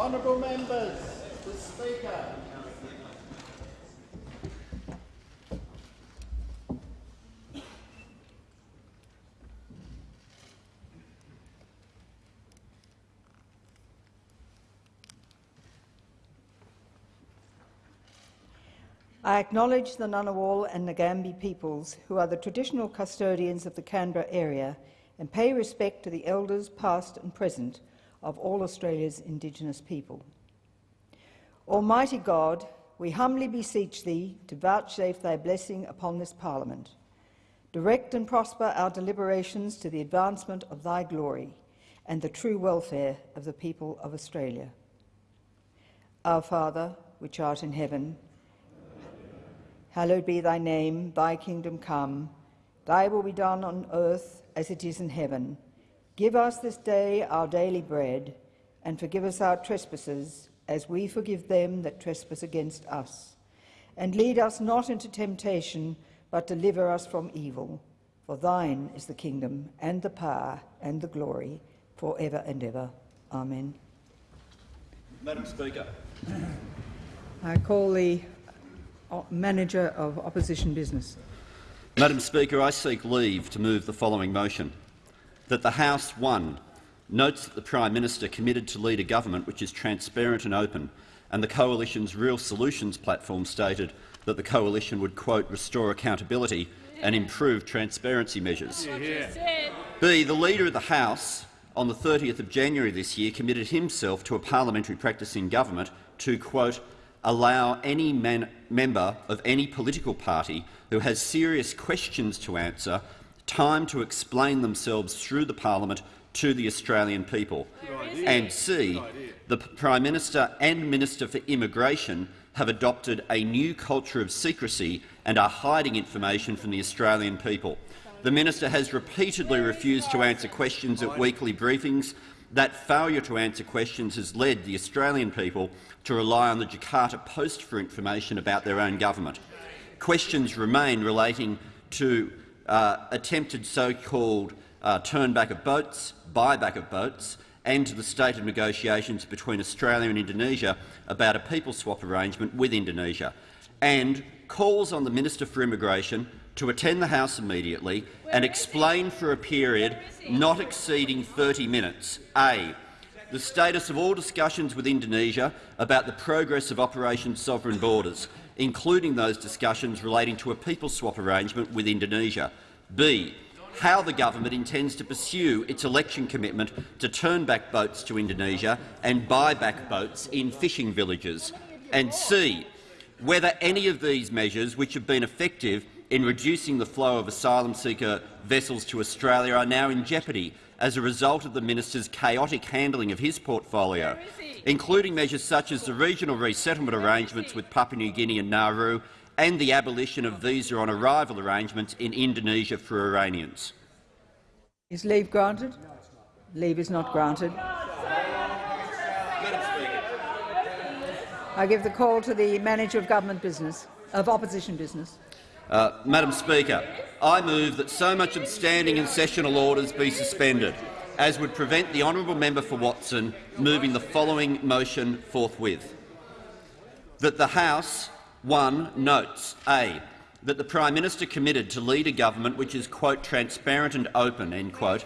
Honourable members, the Speaker. I acknowledge the Ngunnawal and Ngambri peoples, who are the traditional custodians of the Canberra area, and pay respect to the elders past and present of all Australia's Indigenous people. Almighty God, we humbly beseech Thee to vouchsafe Thy blessing upon this Parliament. Direct and prosper our deliberations to the advancement of Thy glory and the true welfare of the people of Australia. Our Father, which art in heaven, Hallowed be thy name, thy kingdom come. Thy will be done on earth as it is in heaven. Give us this day our daily bread, and forgive us our trespasses, as we forgive them that trespass against us. And lead us not into temptation, but deliver us from evil. For thine is the kingdom, and the power, and the glory, for ever and ever. Amen. Madam Speaker. I call the uh, Manager of Opposition Business. Madam Speaker, I seek leave to move the following motion. That the House, one, notes that the Prime Minister committed to lead a government which is transparent and open, and the Coalition's Real Solutions platform stated that the Coalition would, quote, restore accountability and improve transparency measures. Yeah. B. The Leader of the House on the 30th of January this year committed himself to a parliamentary practice in government to, quote, allow any member of any political party who has serious questions to answer time to explain themselves through the parliament to the Australian people. And C, the Prime Minister and Minister for Immigration have adopted a new culture of secrecy and are hiding information from the Australian people. The minister has repeatedly refused to answer questions at weekly briefings. That failure to answer questions has led the Australian people to rely on the Jakarta Post for information about their own government. Questions remain relating to uh, attempted so-called uh, turn-back of boats, buyback of boats, and to the state of negotiations between Australia and Indonesia about a people swap arrangement with Indonesia, and calls on the Minister for Immigration to attend the House immediately and explain for a period not exceeding 30 minutes. A the status of all discussions with Indonesia about the progress of Operation Sovereign Borders, including those discussions relating to a people swap arrangement with Indonesia. B. How the government intends to pursue its election commitment to turn back boats to Indonesia and buy back boats in fishing villages. And C. Whether any of these measures, which have been effective in reducing the flow of asylum seeker vessels to Australia, are now in jeopardy as a result of the minister's chaotic handling of his portfolio, including measures such as the regional resettlement arrangements with Papua New Guinea and Nauru and the abolition of visa on arrival arrangements in Indonesia for Iranians. Is leave granted? Leave is not granted. I give the call to the manager of government business, of opposition business. Uh, Madam Speaker, I move that so much of standing and sessional orders be suspended, as would prevent the honourable member for Watson moving the following motion forthwith. That the House 1 notes a that the Prime Minister committed to lead a government which is quote, transparent and open end quote,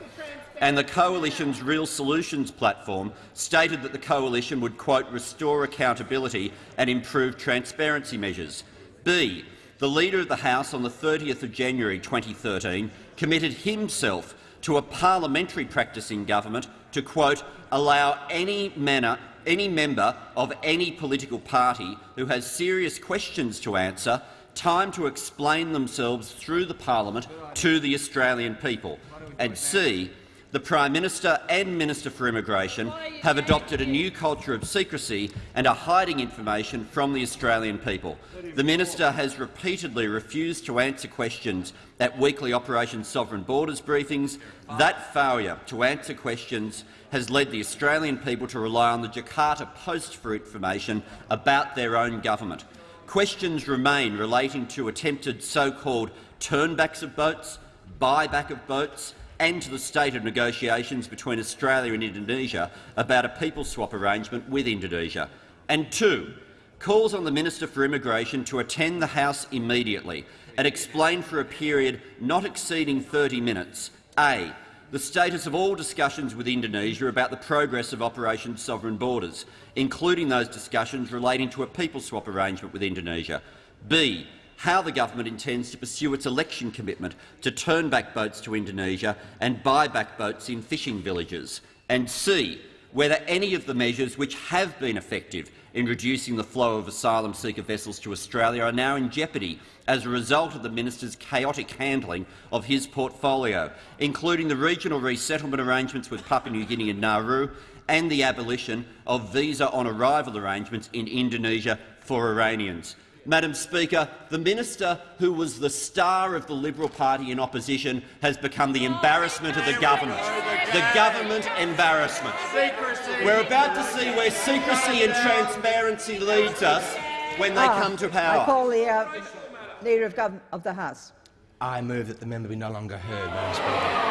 and the Coalition's Real Solutions platform stated that the Coalition would quote, restore accountability and improve transparency measures. B the Leader of the House on the 30th of January 2013 committed himself to a parliamentary practice in government to quote, allow any, manner, any member of any political party who has serious questions to answer time to explain themselves through the parliament to the Australian people, and c the Prime Minister and Minister for Immigration have adopted a new culture of secrecy and are hiding information from the Australian people. The minister has repeatedly refused to answer questions at weekly Operation Sovereign Borders briefings. That failure to answer questions has led the Australian people to rely on the Jakarta Post for information about their own government. Questions remain relating to attempted so-called turnbacks of boats, buyback of boats and to the state of negotiations between Australia and Indonesia about a people swap arrangement with Indonesia. And two, calls on the Minister for Immigration to attend the House immediately and explain for a period not exceeding 30 minutes a the status of all discussions with Indonesia about the progress of Operation Sovereign Borders, including those discussions relating to a people swap arrangement with Indonesia. B. How the government intends to pursue its election commitment to turn back boats to Indonesia and buy back boats in fishing villages. And C. Whether any of the measures which have been effective in reducing the flow of asylum seeker vessels to Australia are now in jeopardy as a result of the minister's chaotic handling of his portfolio, including the regional resettlement arrangements with Papua New Guinea and Nauru and the abolition of visa-on-arrival arrangements in Indonesia for Iranians. Madam Speaker, the minister who was the star of the Liberal Party in opposition has become the embarrassment of the government. The government embarrassment. We're about to see where secrecy and transparency leads us when they Ah, come to power. I power. call the uh, Leader of, Gov of the House. I move that the member be no longer heard, Madam Speaker.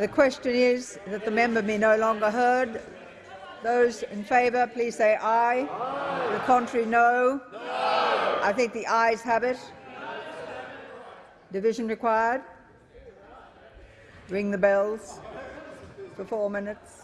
The question is that the member be no longer heard. Those in favour, please say aye. The contrary, no. I think the ayes have it. Division required. Ring the bells for four minutes.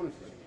impulse.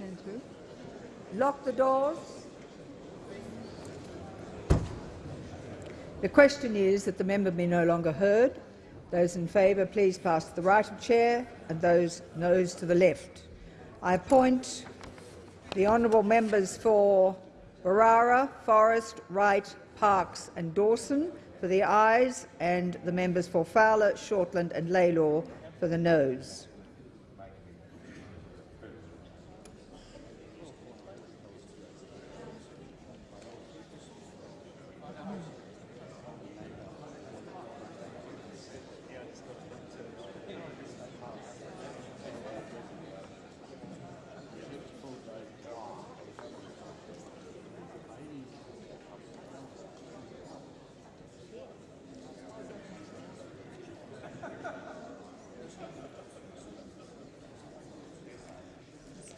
Two. Lock the doors. The question is that the member be no longer heard. Those in favour, please pass to the right of chair, and those noes to the left. I appoint the honourable members for Berowra, Forrest, Wright, Parkes and Dawson for the ayes, and the members for Fowler, Shortland and Lalor for the noes.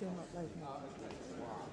still not loading. Wow.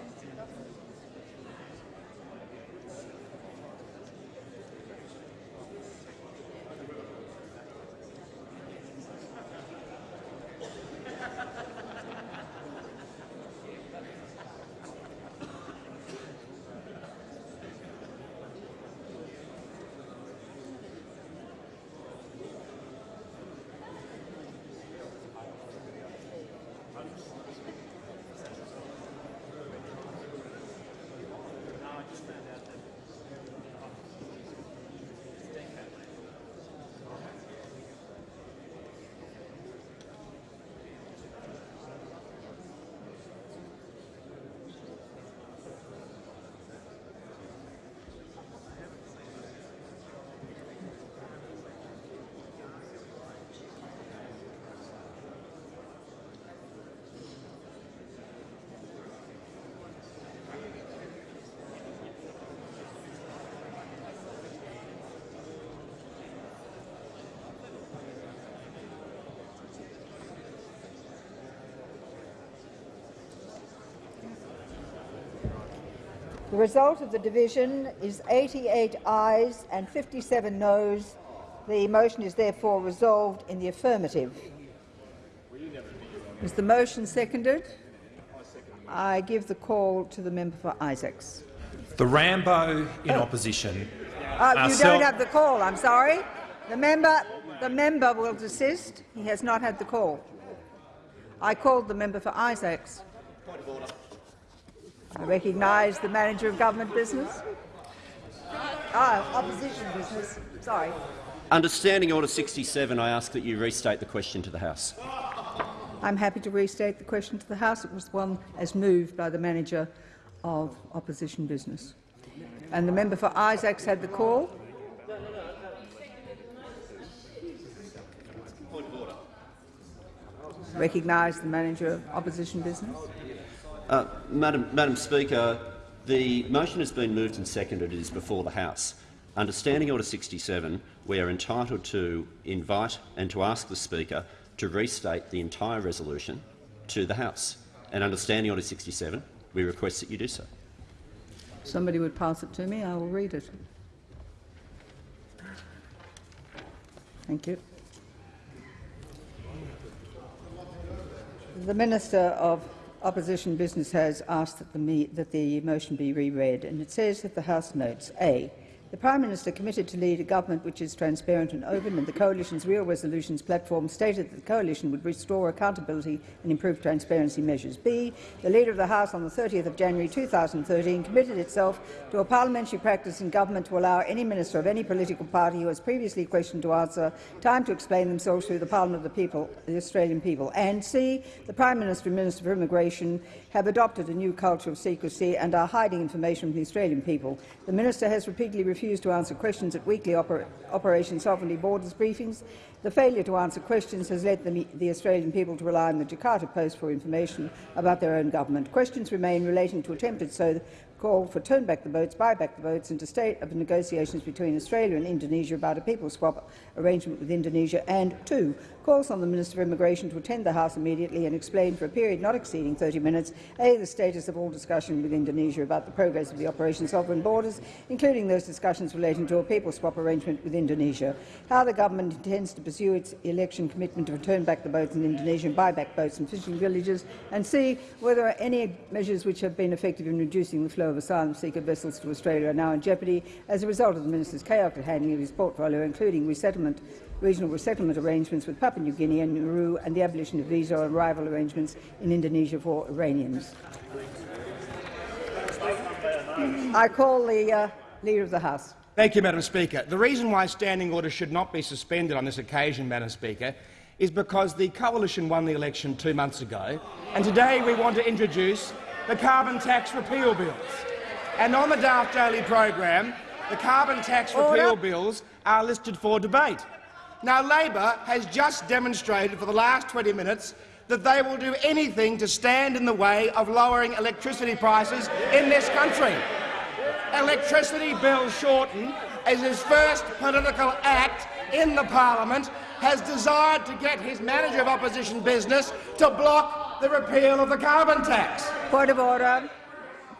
The result of the division is 88 ayes and 57 noes. The motion is therefore resolved in the affirmative. Is the motion seconded? I give the call to the member for Isaacs. The Rambo in opposition. Uh, Uh, you don't have the call. I'm sorry. The member, the member will desist. He has not had the call. I called the member for Isaacs. I recognise the manager of government business. Ah, opposition business. Sorry. Under Standing Order 67, I ask that you restate the question to the House. I'm happy to restate the question to the House. It was one as moved by the manager of opposition business. And the member for Isaacs had the call. Recognise the manager of opposition business. Uh, Madam, Madam Speaker, the motion has been moved and seconded. It is before the House. Under Standing Order 67, we are entitled to invite and to ask the Speaker to restate the entire resolution to the House. And under Standing Order 67, we request that you do so. Somebody would pass it to me. I will read it. Thank you. The Minister of Opposition Business has asked that the, me that the motion be reread, and it says that the House notes A. The Prime Minister committed to lead a government which is transparent and open, and the Coalition's Real Resolutions platform stated that the Coalition would restore accountability and improve transparency measures. B. The Leader of the House on the 30th of January 2013 committed itself to a parliamentary practice in government to allow any minister of any political party who has previously questioned to answer time to explain themselves through the Parliament of the people, the Australian people. And C. The Prime Minister and Minister for Immigration have adopted a new culture of secrecy and are hiding information from the Australian people. The Minister has repeatedly refused to answer questions at weekly oper Operation Sovereignty Borders briefings. The failure to answer questions has led the, the, Australian people to rely on the Jakarta Post for information about their own government. Questions remain relating to attempted so call for turn back the boats, buy back the boats, and to state of negotiations between Australia and Indonesia about a people swap arrangement with Indonesia, and two, calls on the Minister for Immigration to attend the House immediately and explain for a period not exceeding 30 minutes a the status of all discussion with Indonesia about the progress of the Operation Sovereign Borders, including those discussions relating to a people swap arrangement with Indonesia, how the government intends to pursue its election commitment to return back the boats in Indonesia and buy back boats and fishing villages, and see whether any measures which have been effective in reducing the flow of asylum seeker vessels to Australia are now in jeopardy as a result of the minister's chaotic handling of his portfolio, including resettlement regional resettlement arrangements with Papua New Guinea and Nauru and the abolition of visa arrival arrangements in Indonesia for Iranians. I call the uh, Leader of the House. Thank you, Madam Speaker. The reason why standing orders should not be suspended on this occasion, Madam Speaker, is because the coalition won the election two months ago, and today we want to introduce the carbon tax repeal bills. And on the Daft Daily program, the carbon tax repeal Order. bills are listed for debate. Now, Labor has just demonstrated for the last 20 minutes that they will do anything to stand in the way of lowering electricity prices in this country. Electricity Bill Shorten, as his first political act in the parliament, has desired to get his manager of opposition business to block the repeal of the carbon tax. Point of order.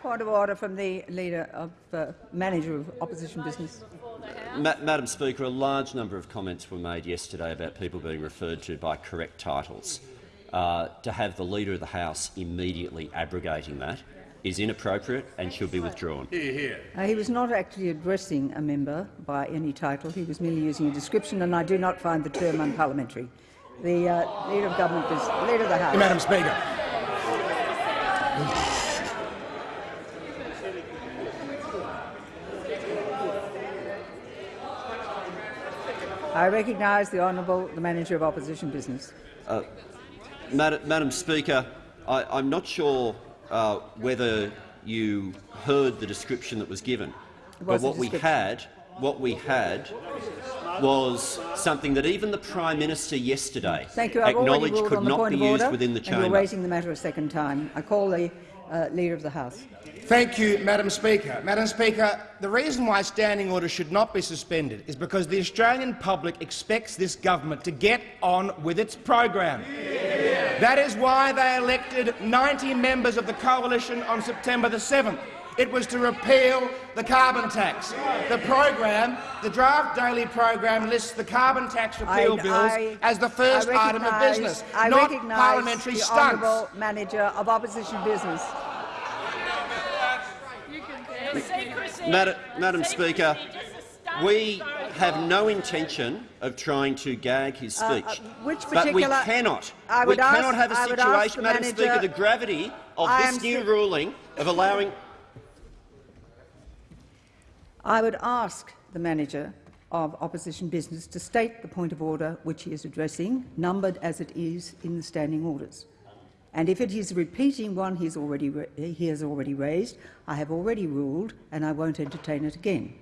Point of order from the Leader of uh, Manager of Opposition Business. Ma Madam Speaker, a large number of comments were made yesterday about people being referred to by correct titles. Uh, to have the Leader of the House immediately abrogating that is inappropriate and should be withdrawn. Uh, he was not actually addressing a member by any title. He was merely using a description, and I do not find the term unparliamentary. The uh, Leader of Government is Leader of the House. Madam Speaker. I recognise the Honourable the Manager of Opposition Business. Mad Madam Speaker, I, I'm not sure uh, whether you heard the description that was given, It but what we had, what we had, was something that even the Prime Minister yesterday Thank you. Acknowledged could not be used order, within the and you're raising the matter a second time. I call the uh, Leader of the House. Thank you, Madam Speaker. Madam Speaker, the reason why standing orders should not be suspended is because the Australian public expects this government to get on with its program. That is why they elected 90 members of the coalition on September the 7th. It was to repeal the carbon tax. The program, the draft daily program, lists the carbon tax repeal I- bills I- as the first item of recognise- business, I not recognise parliamentary the stunts. Honourable Manager of Opposition Business. Madam, Madam Speaker, we have no intention of trying to gag his speech. uh, which but we cannot. I we ask- cannot have a would ask the situation, Madam manager- Speaker, the gravity of I this new ruling of allowing. I would ask the Manager of Opposition Business to state the point of order which he is addressing, numbered as it is in the standing orders. And if it is repeating one he has already, he has already raised, I have already ruled and I won't entertain it again.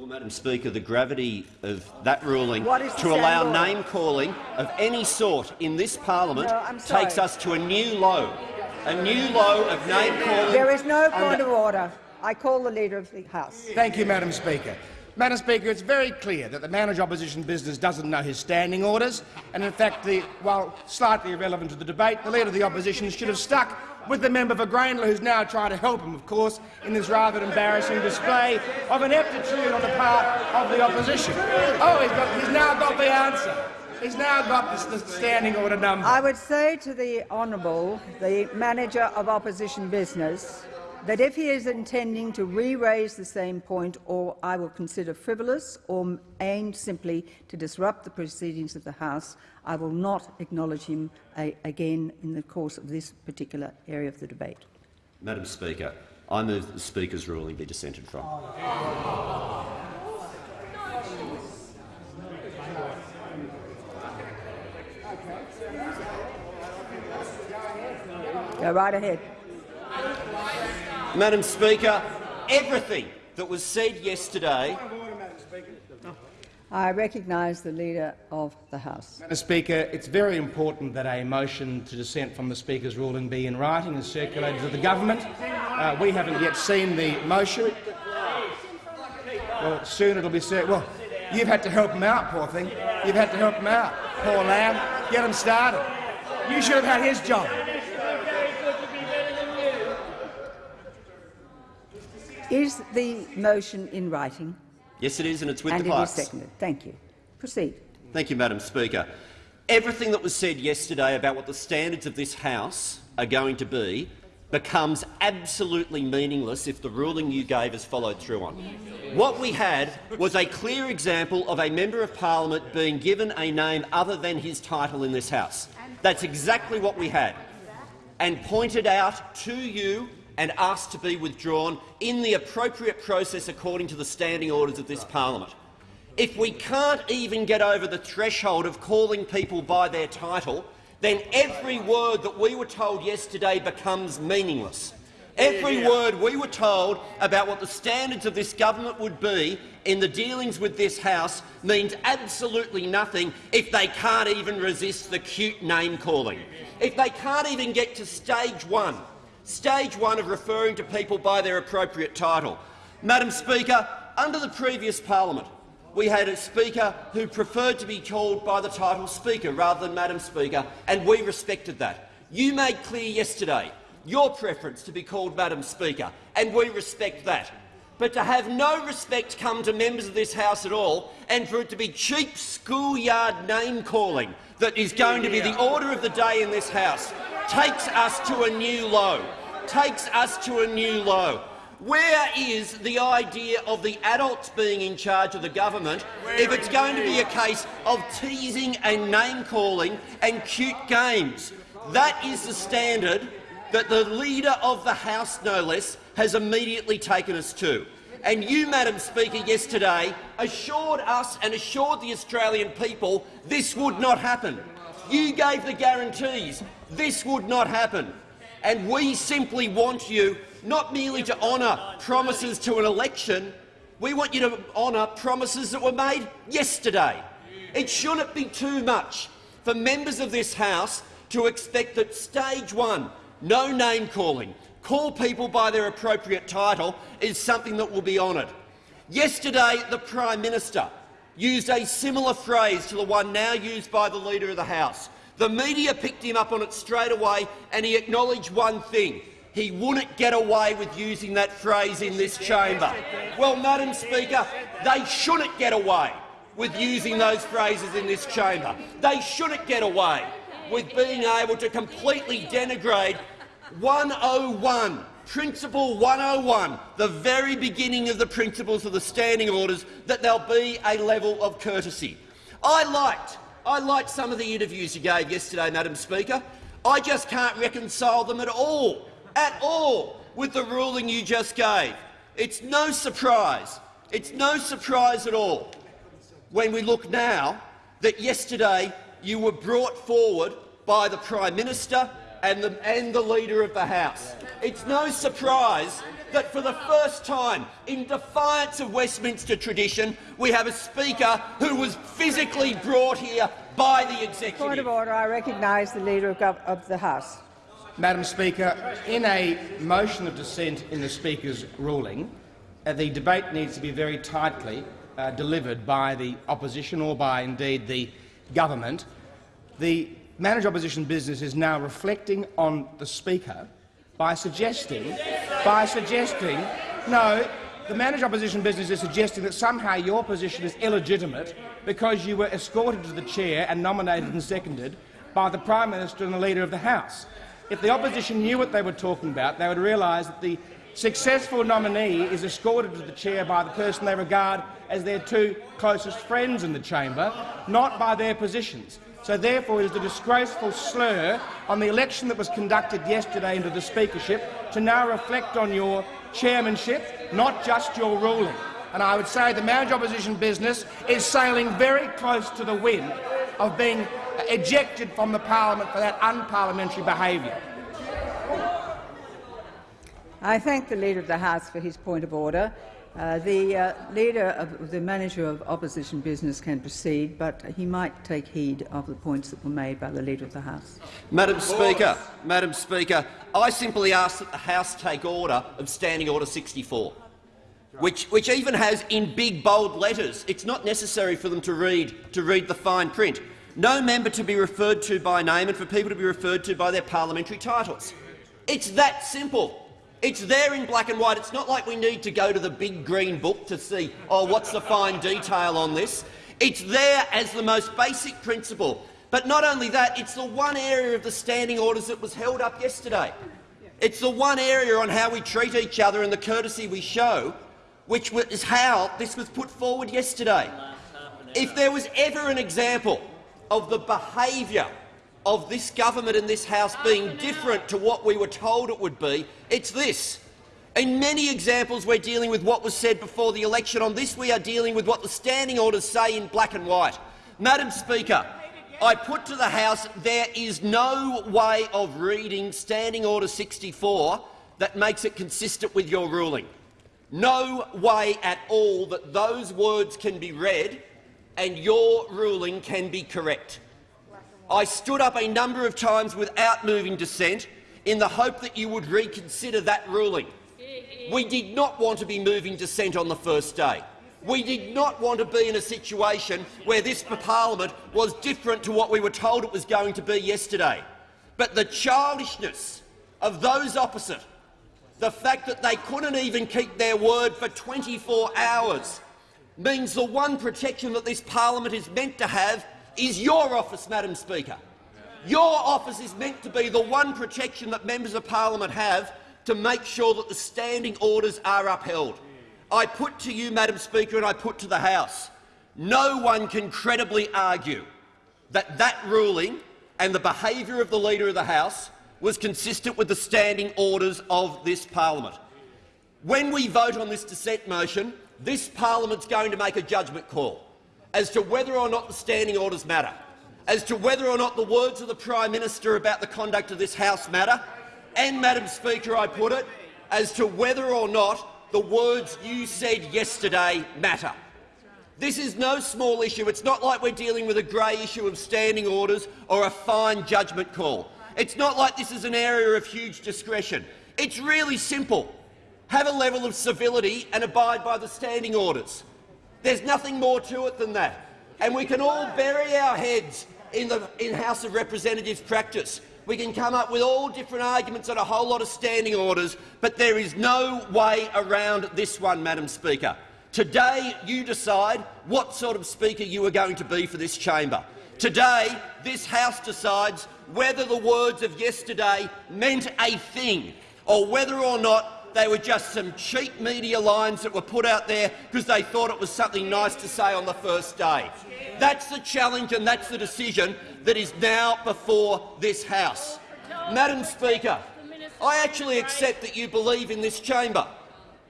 Well, Madam Speaker, the gravity of that ruling What is the to allow standing name calling of any sort in this parliament no, takes us to a new low, a new low of name calling. There is no point of order. I call the Leader of the House. Thank you, Madam Speaker. Madam Speaker, it's very clear that the manager of opposition business doesn't know his standing orders, and in fact, the, while slightly irrelevant to the debate, the Leader of the Opposition should have stuck with the member for Grayndler, who's now trying to help him, of course, in this rather embarrassing display of ineptitude on the part of the opposition. Oh, he's, got, he's now got the answer. He's now got the, the standing order number. I would say to the Honourable, the Manager of Opposition Business, that if he is intending to re-raise the same point, or I will consider frivolous or aimed simply to disrupt the proceedings of the House, I will not acknowledge him uh, again in the course of this particular area of the debate. Madam Speaker, I move that the Speaker's ruling be dissented from. Go right ahead. Madam Speaker, everything that was said yesterday I recognise the Leader of the House. Madam Speaker, it's very important that a motion to dissent from the Speaker's ruling be in writing and circulated to the government. Uh, we haven't yet seen the motion. Well, soon it'll be cir- Well, you've had to help him out, poor thing. You've had to help him out, poor lamb. Get him started. You should have had his job. Is the motion in writing? Yes, it is, and it's with and the it is seconded. Thank you. Proceed. Thank you, Madam Speaker. Everything that was said yesterday about what the standards of this House are going to be becomes absolutely meaningless if the ruling you gave is followed through on. What we had was a clear example of a member of parliament being given a name other than his title in this House. That's exactly what we had, and pointed out to you and asked to be withdrawn in the appropriate process according to the standing orders of this parliament. If we can't even get over the threshold of calling people by their title, then every word that we were told yesterday becomes meaningless. Every word we were told about what the standards of this government would be in the dealings with this House means absolutely nothing if they can't even resist the cute name-calling. If they can't even get to stage one, stage one of referring to people by their appropriate title. Madam Speaker, under the previous parliament, we had a Speaker who preferred to be called by the title Speaker rather than Madam Speaker, and we respected that. You made clear yesterday your preference to be called Madam Speaker, and we respect that. But to have no respect come to members of this House at all, and for it to be cheap schoolyard name-calling that is going to be the order of the day in this House, takes us to a new low. Takes us to a new low. Where is the idea of the adults being in charge of the government if it's going to be a case of teasing and name-calling and cute games? That is the standard that the Leader of the House, no less, has immediately taken us to. And you, Madam Speaker, yesterday assured us and assured the Australian people this would not happen. You gave the guarantees this would not happen. And we simply want you not merely to honour promises to an election, we want you to honour promises that were made yesterday. It shouldn't be too much for members of this House to expect that stage one, no name-calling, call people by their appropriate title, is something that will be honoured. Yesterday, the Prime Minister used a similar phrase to the one now used by the Leader of the House. The media picked him up on it straight away, and he acknowledged one thing. He wouldn't get away with using that phrase in this chamber. Well, Madam Speaker, they shouldn't get away with using those phrases in this chamber. They shouldn't get away with being able to completely denigrate 101, Principle 101, the very beginning of the principles of the standing orders, that there'll be a level of courtesy. I liked, I liked some of the interviews you gave yesterday, Madam Speaker. I just can't reconcile them at all, at all, with the ruling you just gave. It's no surprise, it's no surprise at all when we look now that yesterday you were brought forward by the Prime Minister and the, and the Leader of the House. It's no surprise that for the first time, in defiance of Westminster tradition, we have a Speaker who was physically brought here by the Executive. Point of order. I recognise the Leader of, of the House. Madam Speaker, in a motion of dissent in the Speaker's ruling, uh, the debate needs to be very tightly uh, delivered by the opposition or by, indeed, the government. The manager opposition business is now reflecting on the Speaker by suggesting, by suggesting, no, the manager opposition business is suggesting that somehow your position is illegitimate because you were escorted to the chair and nominated and seconded by the Prime Minister and the Leader of the House. If the opposition knew what they were talking about, they would realise that the successful nominee is escorted to the chair by the person they regard as their two closest friends in the chamber, not by their positions. So therefore it is a disgraceful slur on the election that was conducted yesterday into the speakership to now reflect on your chairmanship, not just your ruling. And I would say the manager opposition business is sailing very close to the wind of being ejected from the parliament for that unparliamentary behaviour. I thank the Leader of the House for his point of order. Uh, the uh, leader of the manager of opposition business can proceed, but he might take heed of the points that were made by the leader of the House. Madam Speaker, Madam Speaker, I simply ask that the House take order of Standing Order 64, which, which even has in big bold letters. It's not necessary for them to read to read the fine print. No member to be referred to by name and for people to be referred to by their parliamentary titles. It's that simple. It's there in black and white. It's not like we need to go to the big green book to see, oh, what's the fine detail on this. It's there as the most basic principle. But not only that, it's the one area of the standing orders that was held up yesterday. It's the one area on how we treat each other and the courtesy we show, which is how this was put forward yesterday. If there was ever an example of the behaviour of this government and this House being different to what we were told it would be, it's this. In many examples, we're dealing with what was said before the election. On this, we are dealing with what the standing orders say in black and white. Madam Speaker, I put to the House there is no way of reading Standing Order 64 that makes it consistent with your ruling. No way at all that those words can be read and your ruling can be correct. I stood up a number of times without moving dissent in the hope that you would reconsider that ruling. We did not want to be moving dissent on the first day. We did not want to be in a situation where this parliament was different to what we were told it was going to be yesterday. But the childishness of those opposite, the fact that they couldn't even keep their word for 24 hours, means the one protection that this parliament is meant to have is your office, Madam Speaker. Your office is meant to be the one protection that members of parliament have to make sure that the standing orders are upheld. I put to you, Madam Speaker, and I put to the House, no one can credibly argue that that ruling and the behaviour of the Leader of the House was consistent with the standing orders of this parliament. When we vote on this dissent motion, this parliament is going to make a judgment call as to whether or not the standing orders matter, as to whether or not the words of the Prime Minister about the conduct of this House matter, and, Madam Speaker, I put it, as to whether or not the words you said yesterday matter. This is no small issue. It's not like we're dealing with a grey issue of standing orders or a fine judgment call. It's not like this is an area of huge discretion. It's really simple. Have a level of civility and abide by the standing orders. There's nothing more to it than that. And we can all bury our heads in the in House of Representatives practice. We can come up with all different arguments and a whole lot of standing orders, but there is no way around this one, Madam Speaker. Today you decide what sort of Speaker you are going to be for this chamber. Today this House decides whether the words of yesterday meant a thing or whether or not they were just some cheap media lines that were put out there because they thought it was something nice to say on the first day. That's the challenge and that's the decision that is now before this House. Madam Speaker, I actually accept that you believe in this chamber.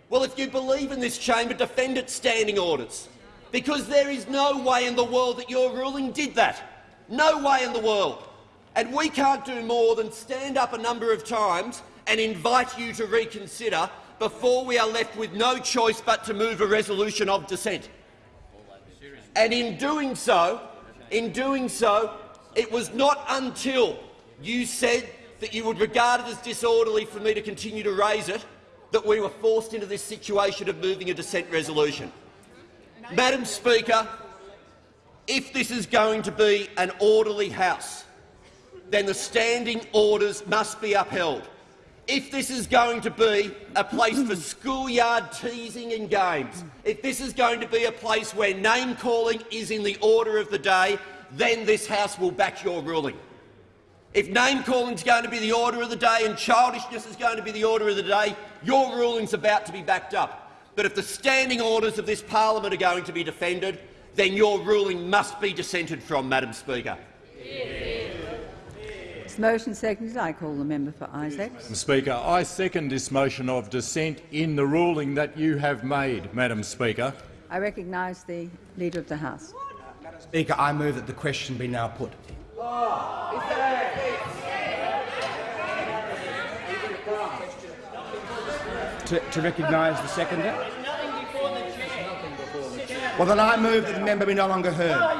Well, if you believe in this chamber, defend its standing orders, because there is no way in the world that your ruling did that. No way in the world. And we can't do more than stand up a number of times and invite you to reconsider before we are left with no choice but to move a resolution of dissent. And in doing so, in doing so, it was not until you said that you would regard it as disorderly for me to continue to raise it that we were forced into this situation of moving a dissent resolution. Madam Speaker, if this is going to be an orderly House, then the standing orders must be upheld. If this is going to be a place for schoolyard teasing and games, if this is going to be a place where name-calling is in the order of the day, then this House will back your ruling. If name-calling is going to be the order of the day and childishness is going to be the order of the day, your ruling's about to be backed up. But if the standing orders of this parliament are going to be defended, then your ruling must be dissented from, Madam Speaker. This motion seconded. I call the member for Isaacs. Madam Speaker, I second this motion of dissent in the ruling that you have made, Madam Speaker. I recognise the Leader of the House. Speaker, I move that the question be now put. To, to recognise the seconder? Well, then I move that the member be no longer heard.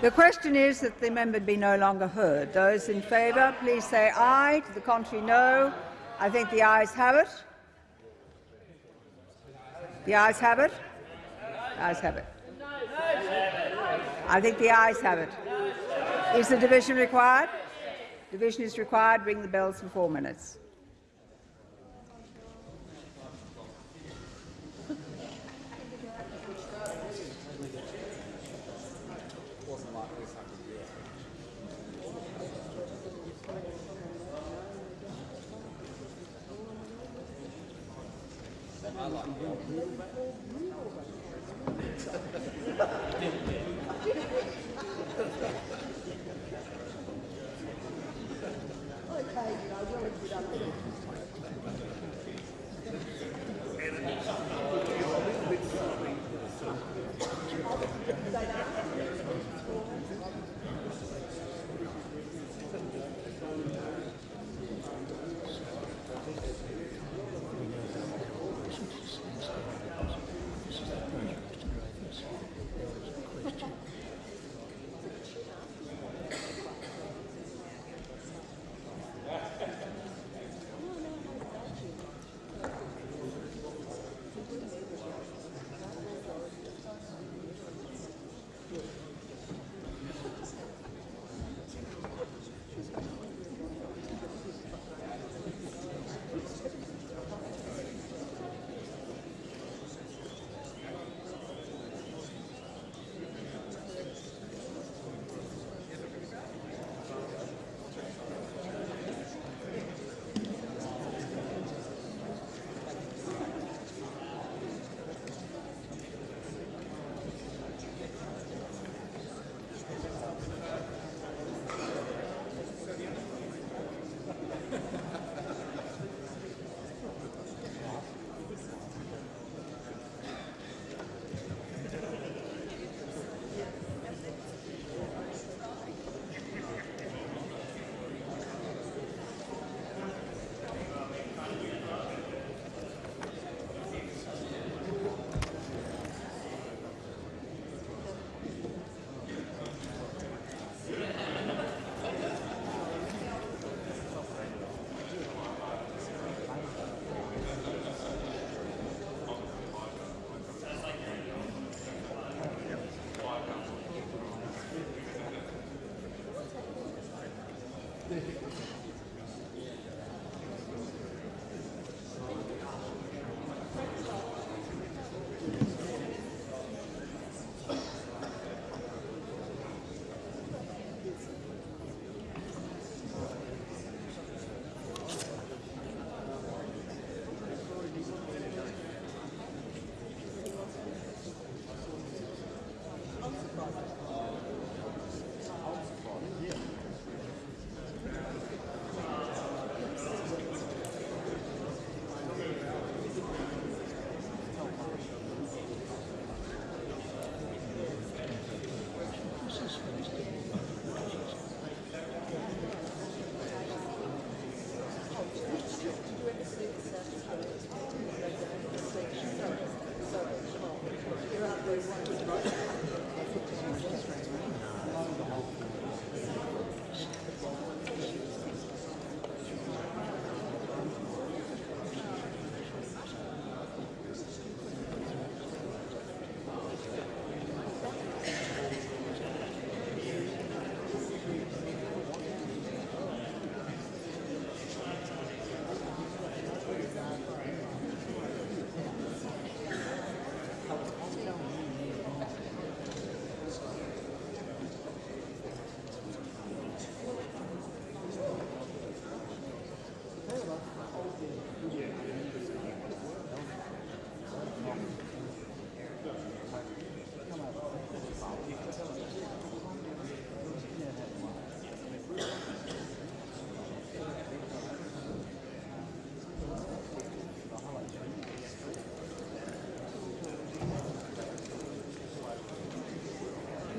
The question is that the member be no longer heard. Those in favour, please say aye. To the contrary, no. I think the ayes have it. The ayes have it. The ayes have it. I think the ayes have it. Is the division required? Division is required. Ring the bells for four minutes. 了。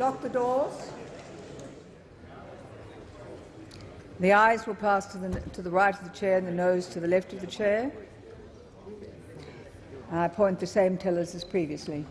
Lock the doors. The ayes will pass to the, to the right of the chair and the noes to the left of the chair. I appoint the same tellers as previously.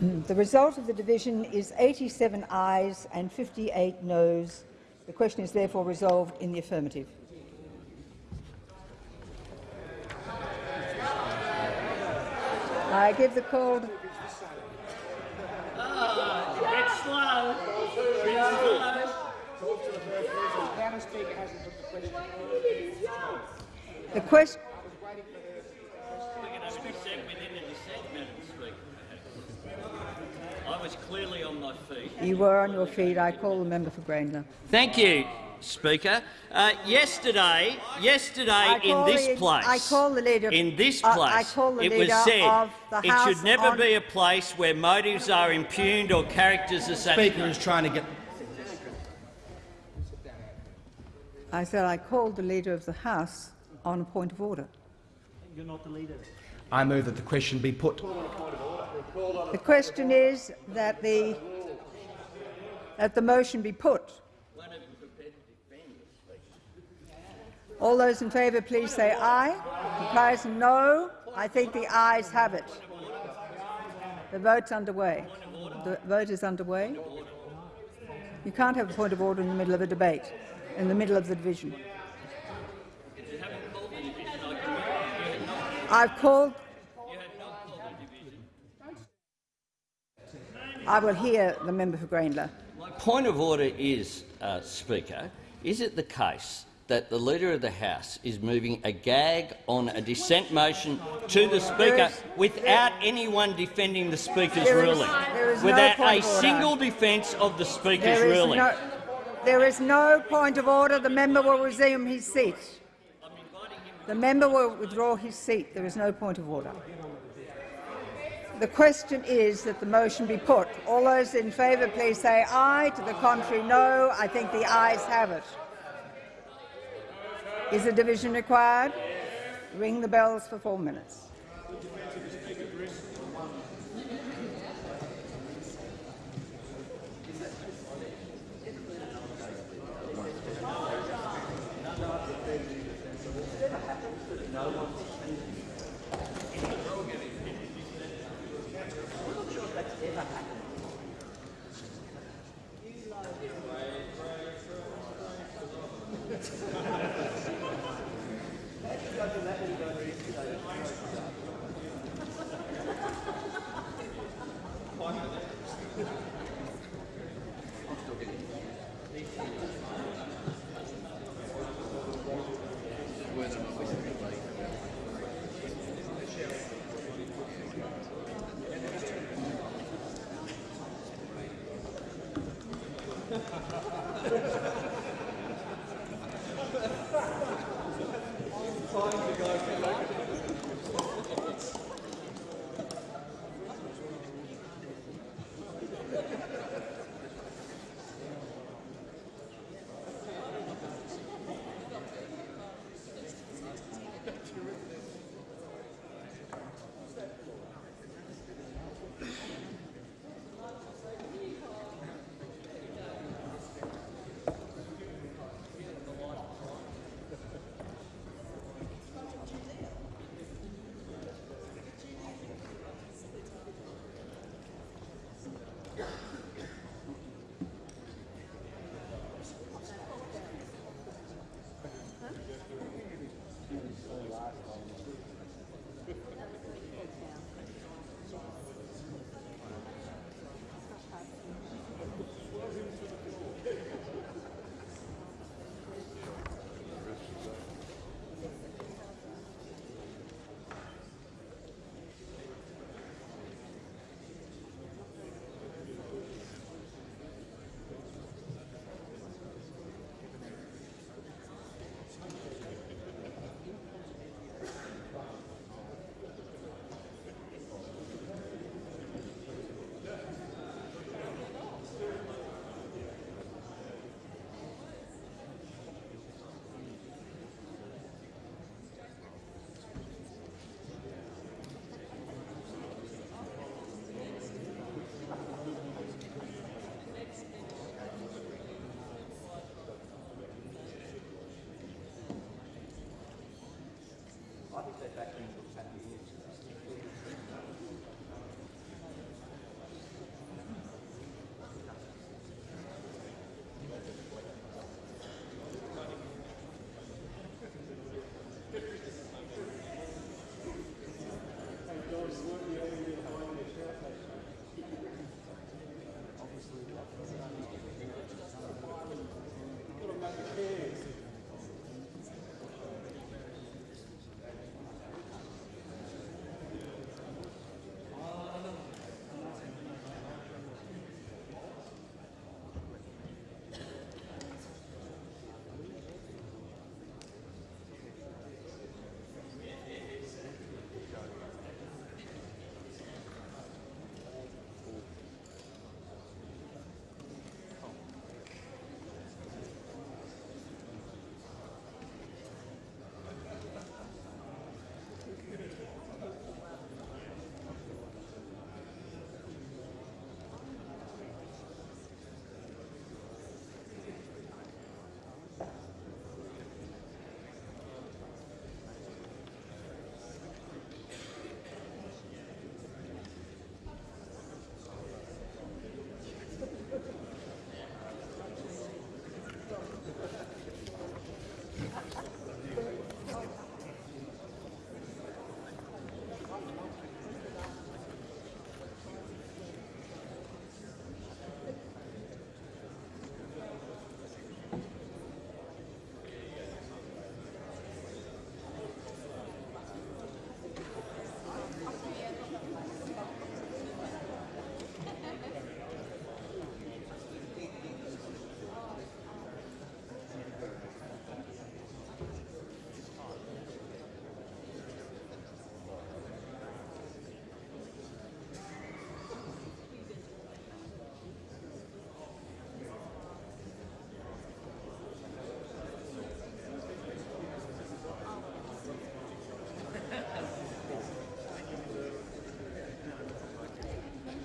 The result of the division is 87 ayes and 58 noes. The question is therefore resolved in the affirmative. I give the call. The question. The question. I was clearly on my feet. You were on your feet. I call the member for Grayndler. Thank you, Speaker. Uh, yesterday, yesterday in this the- place, I call the leader- in this I- place, I call the it was said it should never be a place where motives are impugned or characters are assassinated. Speaker is trying to get. I said I called the leader of the House on a point of order. You're not the leader. I move that the question be put. The question is that the that the motion be put. All those in favour, please say aye. Opposed, no. I think the ayes have it. The vote's underway. The vote is underway. You can't have a point of order in the middle of a debate, in the middle of the division. I've called. I will hear the member for Grayndler. Point of order is, uh, Speaker, is it the case that the Leader of the House is moving a gag on a dissent motion to the Speaker is- without anyone defending the Speaker's ruling? is no without point a single defence of the Speaker's There ruling? no, there is no point of order. The member will resume his seat. The member will withdraw his seat. There is no point of order. The question is that the motion be put. All those in favour, please say aye. To the contrary, no. I think the ayes have it. Is a division required? Ring the bells for four minutes. going that that can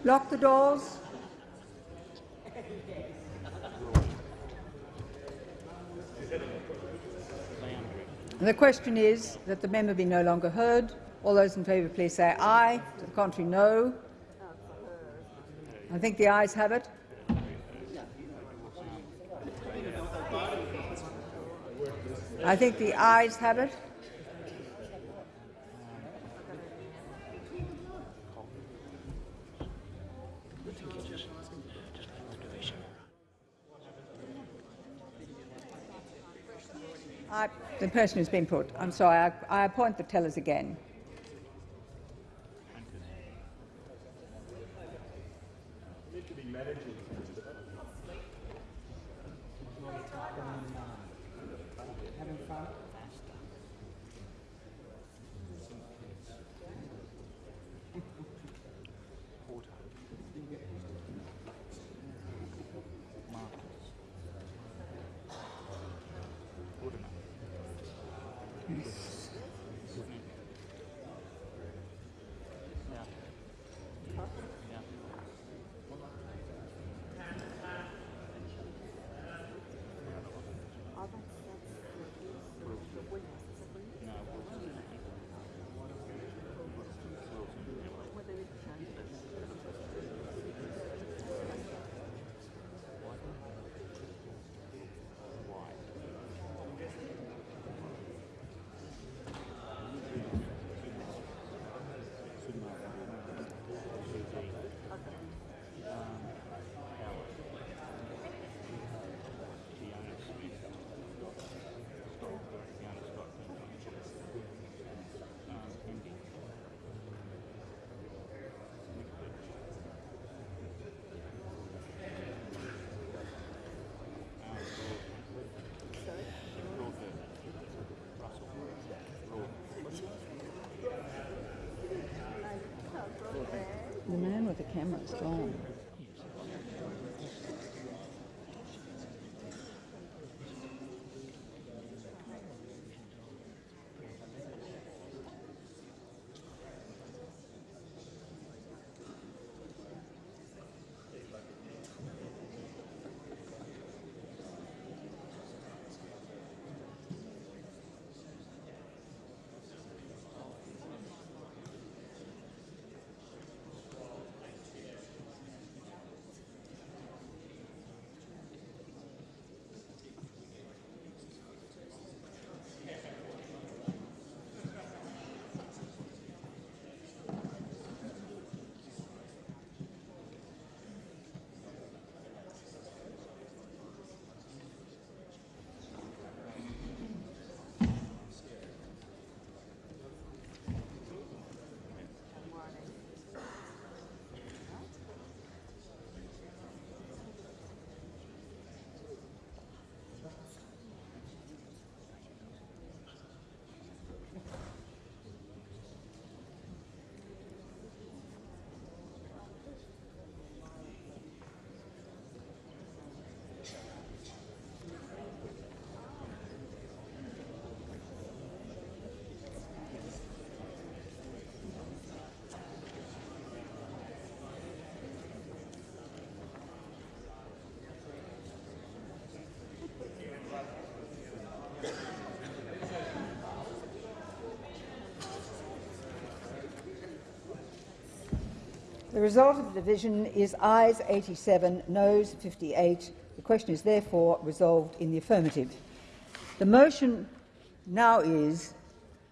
Lock the doors. And the question is that the member be no longer heard. All those in favour, please say aye. To the contrary, no. I think the ayes have it. I think the ayes have it. I, the person who's been put. I'm sorry. I, I appoint the tellers again. The camera is gone. The result of the division is ayes 87, noes 58. The question is therefore resolved in the affirmative. The motion now is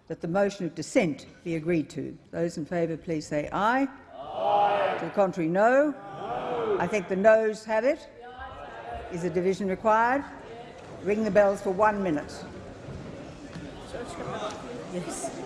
that the motion of dissent be agreed to. Those in favour, please say aye. aye. To the contrary, no. no. I think the noes have it. Is a division required? Ring the bells for one minute. Yes.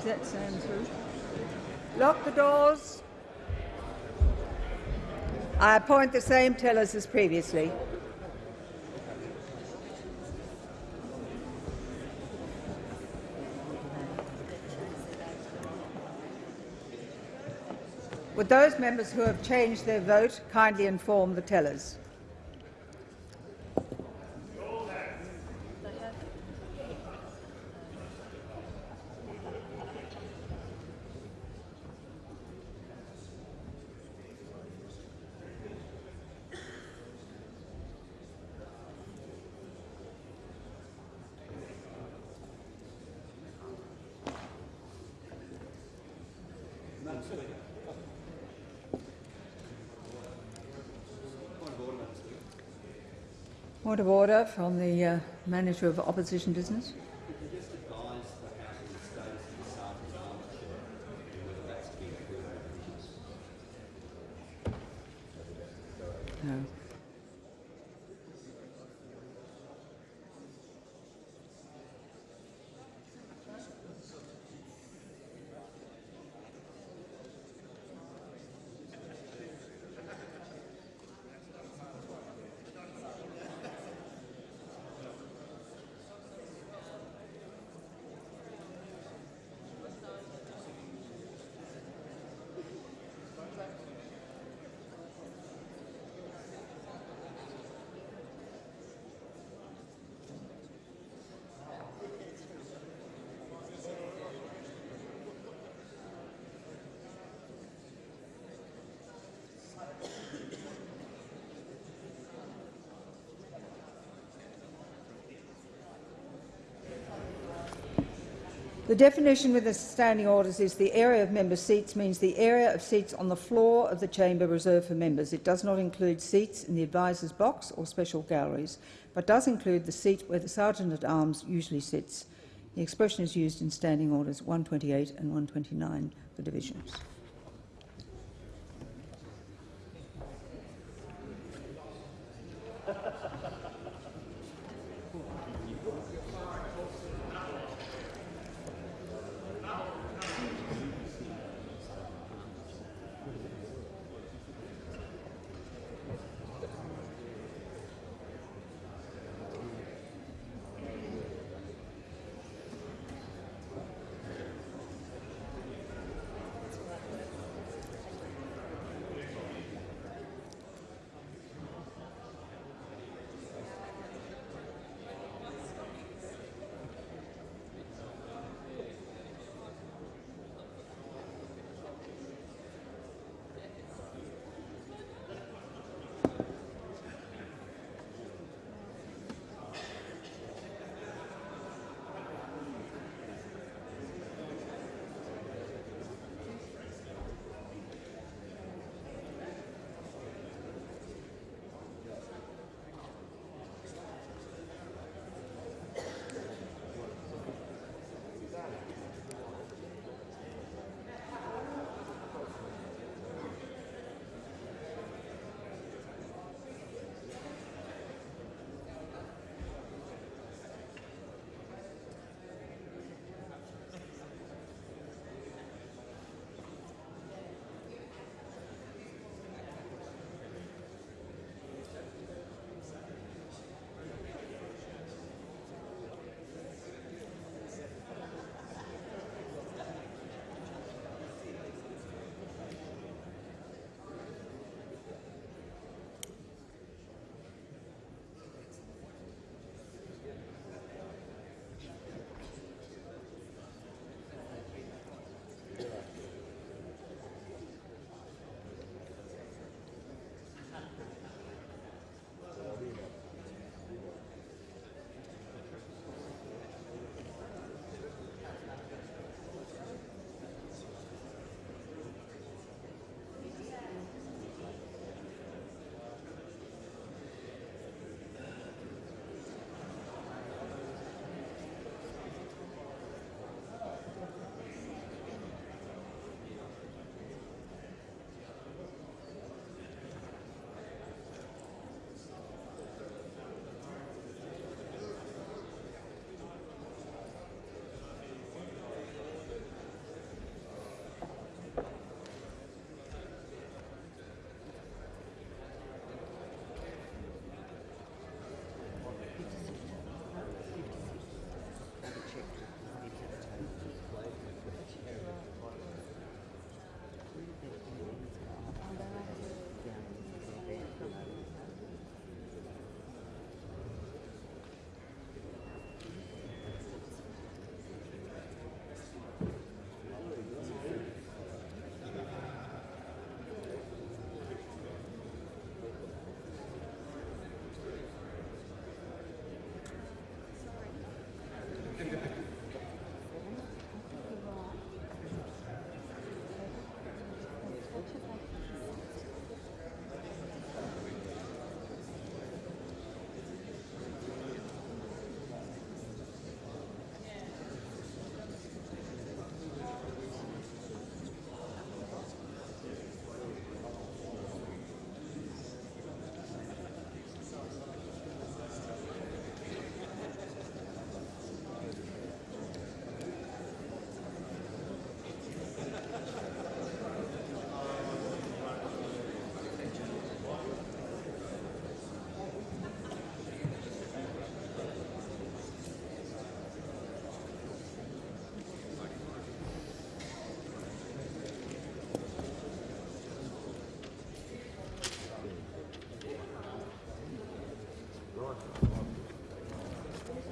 Is that Sam through? Lock the doors. I appoint the same tellers as previously. Would those members who have changed their vote kindly inform the tellers? Point of order from the uh, Manager of Opposition Business. Definition with the standing orders is the area of member seats means the area of seats on the floor of the chamber reserved for members. It does not include seats in the advisor's box or special galleries, but does include the seat where the Sergeant-at-Arms usually sits. The expression is used in Standing Orders 128 and 129 for divisions.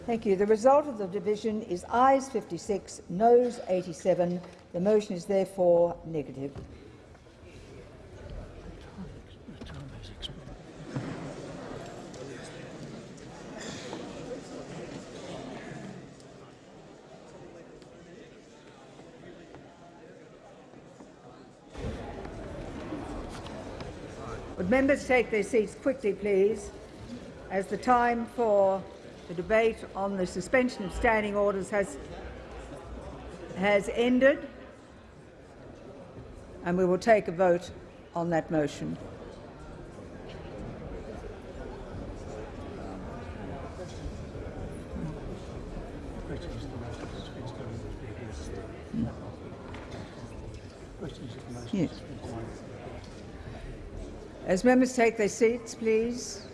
Thank you. The result of the division is ayes 56, noes 87. The motion is therefore negative. Would members take their seats quickly, please, as the time for the debate on the suspension of standing orders has, has ended, and we will take a vote on that motion. Yes. As members take their seats, please.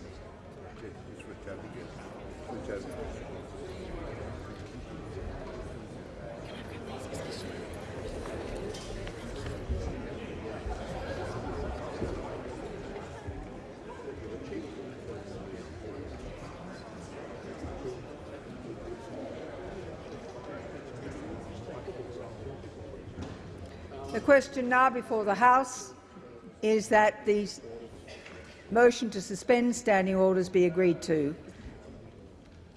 The question now before the House is that the motion to suspend standing orders be agreed to.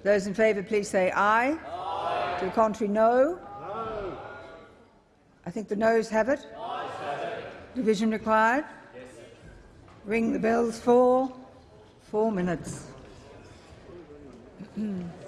Those in favour, please say aye. aye. To the contrary, no. no. I think the noes have it. Division required. Yes. Ring the bells for four minutes.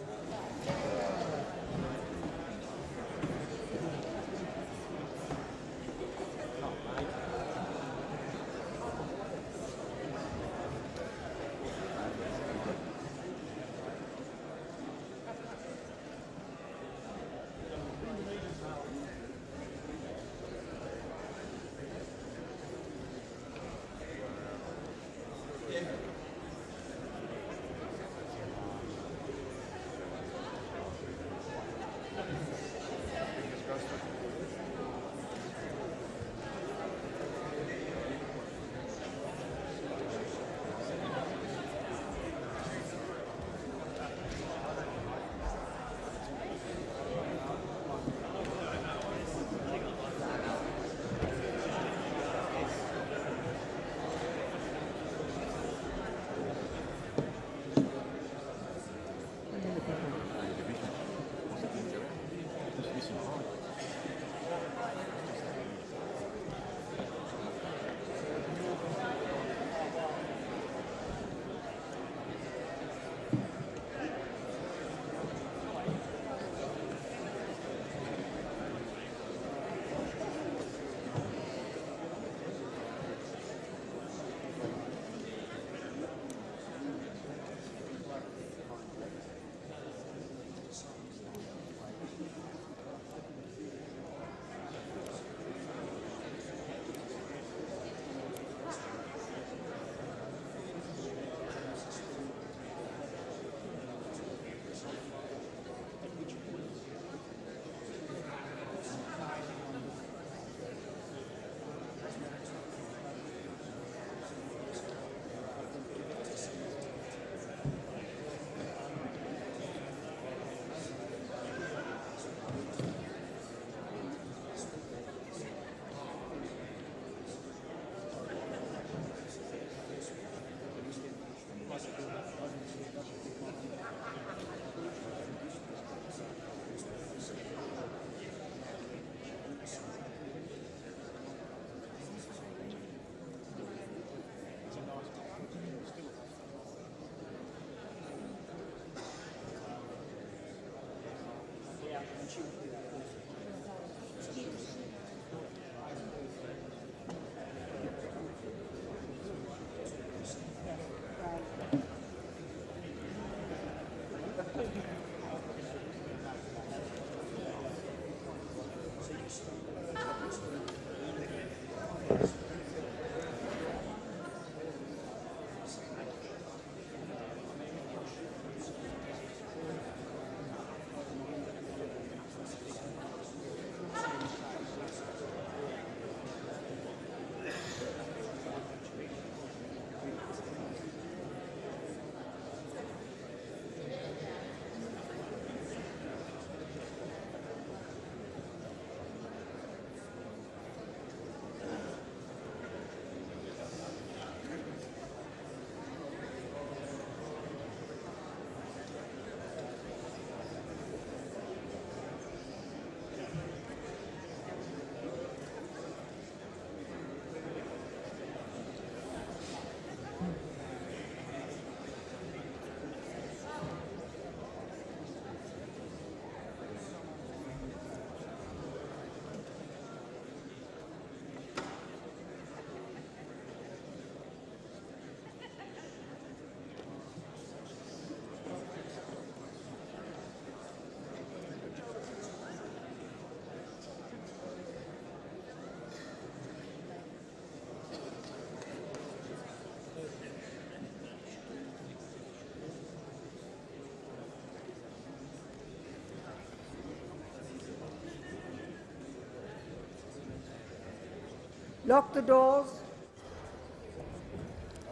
Lock the doors.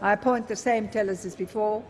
I appoint the same tellers as before.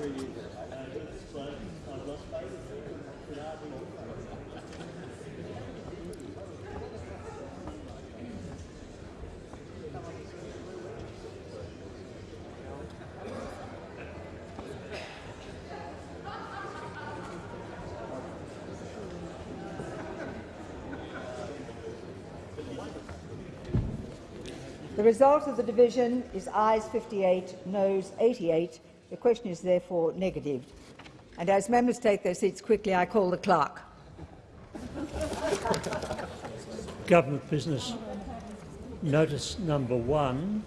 The result of the division is ayes 58, noes 88. The question is therefore negatived. And as members take their seats quickly, I call the clerk. Government business. Notice number one.